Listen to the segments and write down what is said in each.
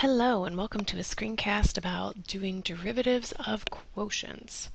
Hello and welcome to a screencast about doing derivatives of quotients.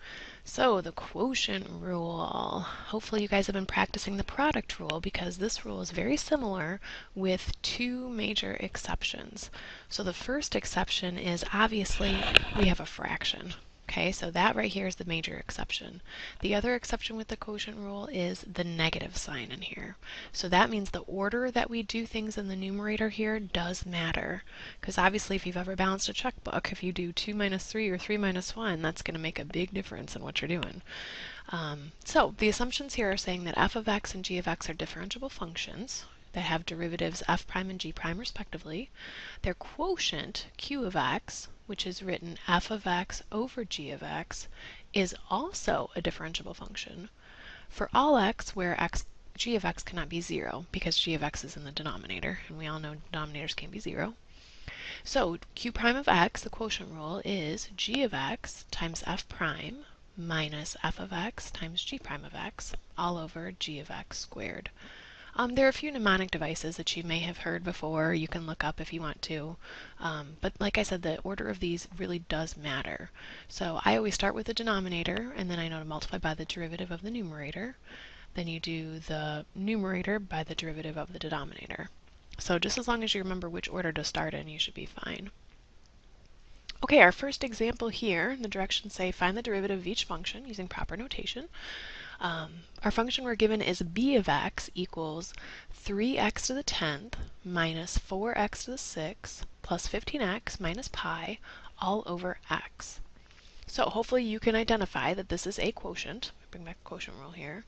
So the quotient rule. Hopefully you guys have been practicing the product rule because this rule is very similar with two major exceptions. So the first exception is obviously we have a fraction. Okay, so that right here is the major exception. The other exception with the quotient rule is the negative sign in here. So that means the order that we do things in the numerator here does matter. Because obviously if you've ever balanced a checkbook, if you do 2 minus 3 or 3 minus 1, that's going to make a big difference in what you're doing. Um, so the assumptions here are saying that f of x and g of x are differentiable functions that have derivatives f prime and g prime respectively. Their quotient, q of x, which is written f of x over g of x, is also a differentiable function for all x where x g of x cannot be 0 because g of x is in the denominator, and we all know denominators can't be 0. So q prime of x, the quotient rule, is g of x times f prime minus f of x times g prime of x all over g of x squared. Um, there are a few mnemonic devices that you may have heard before. You can look up if you want to. Um, but like I said, the order of these really does matter. So I always start with the denominator, and then I know to multiply by the derivative of the numerator. Then you do the numerator by the derivative of the denominator. So just as long as you remember which order to start in, you should be fine. Okay, our first example here, the directions say find the derivative of each function using proper notation. Um, our function we're given is b of x equals 3x to the 10th minus 4x to the 6th plus 15x minus pi all over x. So hopefully you can identify that this is a quotient. Bring back quotient rule here.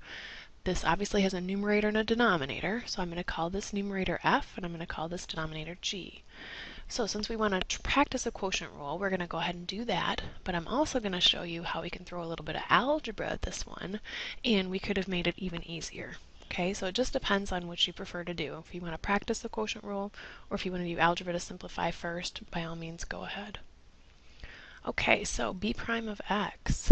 This obviously has a numerator and a denominator, so I'm going to call this numerator f and I'm going to call this denominator g. So since we want to practice a quotient rule, we're going to go ahead and do that, but I'm also going to show you how we can throw a little bit of algebra at this one, and we could have made it even easier. Okay, so it just depends on what you prefer to do. If you want to practice the quotient rule, or if you want to do algebra to simplify first, by all means go ahead. Okay, so b prime of x.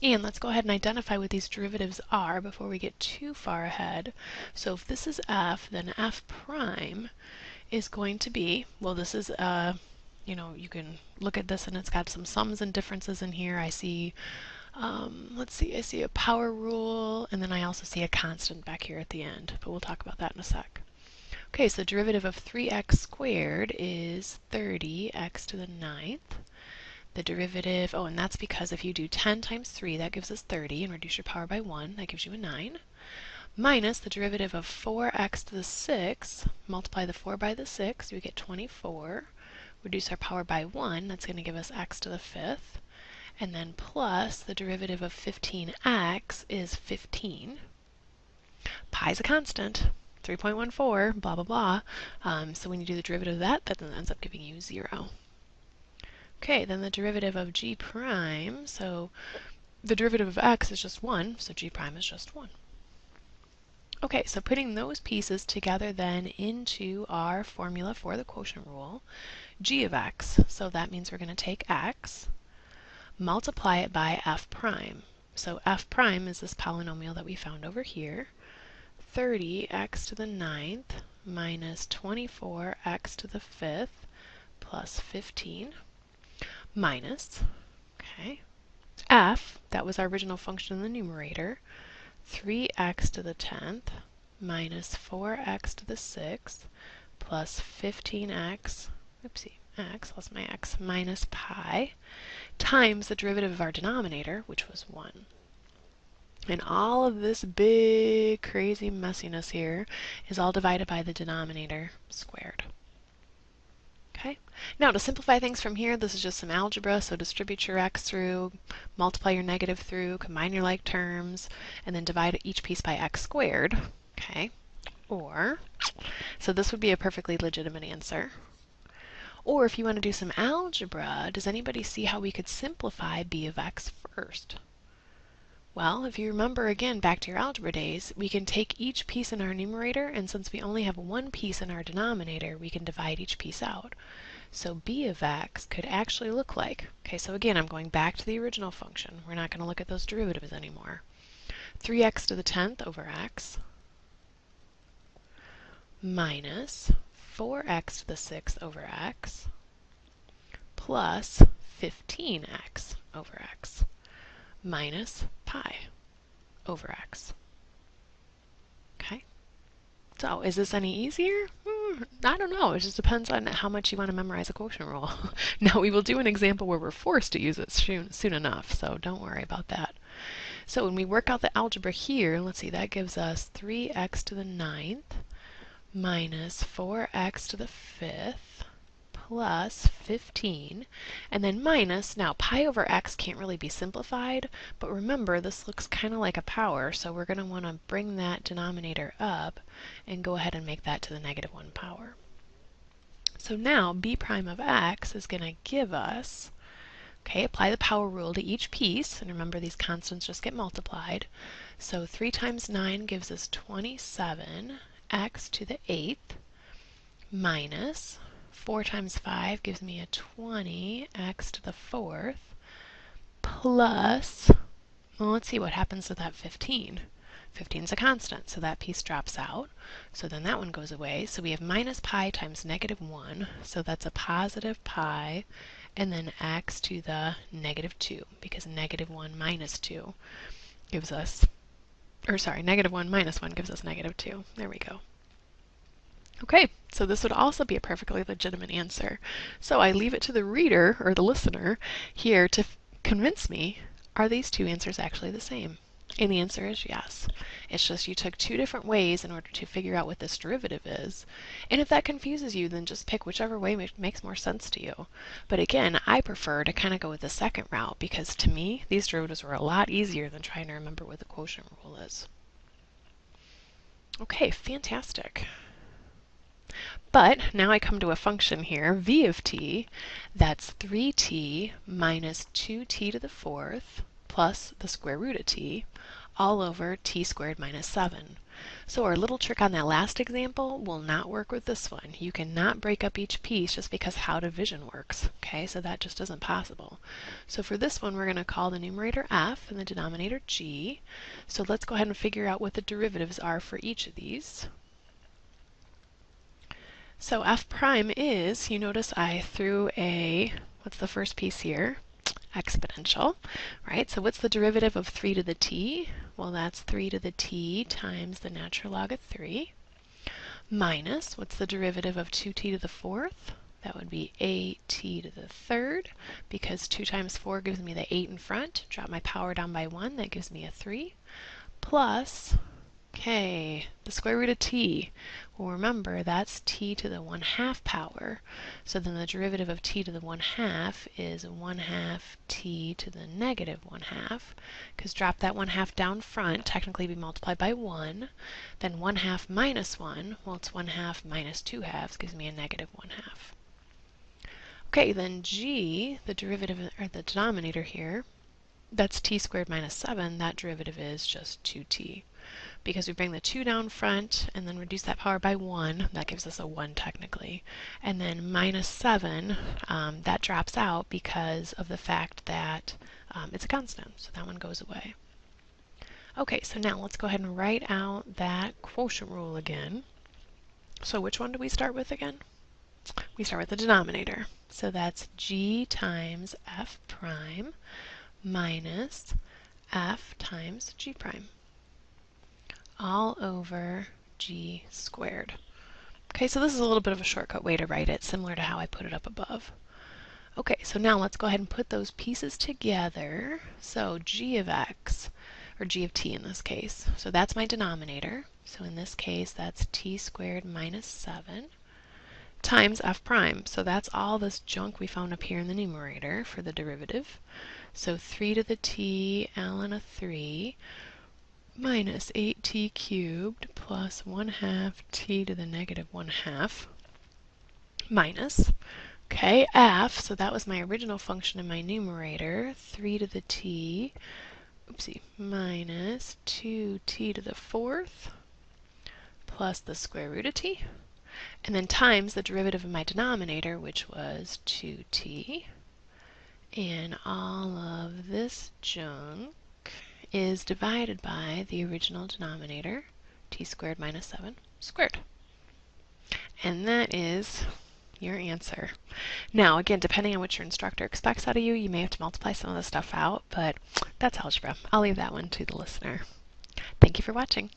And let's go ahead and identify what these derivatives are before we get too far ahead. So if this is f, then f prime is going to be, well this is, uh, you know, you can look at this and it's got some sums and differences in here. I see, um, let's see, I see a power rule and then I also see a constant back here at the end, but we'll talk about that in a sec. Okay, so derivative of 3x squared is 30x to the ninth. The derivative, oh, and that's because if you do 10 times 3, that gives us 30, and reduce your power by 1, that gives you a 9 minus the derivative of 4x to the 6th, multiply the 4 by the 6, we get 24, reduce our power by 1, that's going to give us x to the 5th, and then plus the derivative of 15x is 15. Pi is a constant, 3.14, blah, blah, blah. Um, so when you do the derivative of that, that ends up giving you 0. Okay, then the derivative of g prime, so the derivative of x is just 1, so g prime is just 1. Okay, so putting those pieces together then into our formula for the quotient rule, g of x, so that means we're going to take x, multiply it by f prime. So f prime is this polynomial that we found over here, 30x to the ninth minus 24x to the fifth plus 15 minus, okay, f, that was our original function in the numerator, 3x to the 10th minus 4x to the 6th plus 15x, oopsie, x, lost my x, minus pi times the derivative of our denominator, which was 1. And all of this big crazy messiness here is all divided by the denominator squared. Now to simplify things from here, this is just some algebra. So distribute your x through, multiply your negative through, combine your like terms, and then divide each piece by x squared. Okay. Or, so this would be a perfectly legitimate answer. Or if you want to do some algebra, does anybody see how we could simplify b of x first? Well, if you remember again back to your algebra days, we can take each piece in our numerator, and since we only have one piece in our denominator, we can divide each piece out. So b of x could actually look like, okay, so again, I'm going back to the original function. We're not going to look at those derivatives anymore. 3x to the 10th over x minus 4x to the 6th over x plus 15x over x minus pi over x. Okay, so is this any easier? Hmm. I don't know. It just depends on how much you want to memorize a quotient rule. now we will do an example where we're forced to use it soon, soon enough, so don't worry about that. So when we work out the algebra here, let's see, that gives us 3x to the ninth minus 4x to the fifth plus 15, and then minus, now pi over x can't really be simplified, but remember this looks kind of like a power, so we're going to want to bring that denominator up and go ahead and make that to the negative 1 power. So now b prime of x is going to give us, okay, apply the power rule to each piece, and remember these constants just get multiplied. So 3 times 9 gives us 27 x to the 8th minus 4 times 5 gives me a 20 x to the 4th plus, well, let's see what happens to that 15. 15 is a constant, so that piece drops out. So then that one goes away. So we have minus pi times negative 1, so that's a positive pi, and then x to the negative 2, because negative 1 minus 2 gives us, or sorry, negative 1 minus 1 gives us negative 2. There we go. Okay, so this would also be a perfectly legitimate answer. So I leave it to the reader or the listener here to convince me, are these two answers actually the same? And the answer is yes. It's just you took two different ways in order to figure out what this derivative is. And if that confuses you, then just pick whichever way makes more sense to you. But again, I prefer to kind of go with the second route because to me, these derivatives were a lot easier than trying to remember what the quotient rule is. Okay, fantastic. But now I come to a function here, v of t, that's 3t minus 2t to the fourth plus the square root of t all over t squared minus 7. So our little trick on that last example will not work with this one. You cannot break up each piece just because how division works. Okay, so that just isn't possible. So for this one, we're going to call the numerator f and the denominator g. So let's go ahead and figure out what the derivatives are for each of these. So f prime is, you notice I threw a, what's the first piece here? Exponential, right? So what's the derivative of 3 to the t? Well, that's 3 to the t times the natural log of 3 minus, what's the derivative of 2t to the fourth? That would be 8t to the third, because 2 times 4 gives me the 8 in front. Drop my power down by 1, that gives me a 3, plus Okay, the square root of t. Well, remember, that's t to the 1 half power. So then the derivative of t to the 1 half is 1 half t to the negative 1 half. Because drop that 1 half down front, technically be multiplied by 1. Then 1 half minus 1, well, it's 1 half minus 2 halves, gives me a negative 1 half. Okay, then g, the derivative, or the denominator here, that's t squared minus 7, that derivative is just 2t because we bring the 2 down front and then reduce that power by 1. That gives us a 1 technically. And then minus 7, um, that drops out because of the fact that um, it's a constant. So that one goes away. Okay, so now let's go ahead and write out that quotient rule again. So which one do we start with again? We start with the denominator. So that's g times f prime minus f times g prime all over g squared. Okay, so this is a little bit of a shortcut way to write it, similar to how I put it up above. Okay, so now let's go ahead and put those pieces together. So g of x, or g of t in this case, so that's my denominator. So in this case, that's t squared minus 7 times f prime. So that's all this junk we found up here in the numerator for the derivative. So 3 to the t ln of 3 minus 8t cubed plus 1 half t to the negative 1 half minus, okay, f, so that was my original function in my numerator, 3 to the t, oopsie, minus 2t to the fourth plus the square root of t, and then times the derivative of my denominator, which was 2t, and all of this junk is divided by the original denominator, t squared minus 7 squared. And that is your answer. Now, again, depending on what your instructor expects out of you, you may have to multiply some of the stuff out, but that's algebra. I'll leave that one to the listener. Thank you for watching.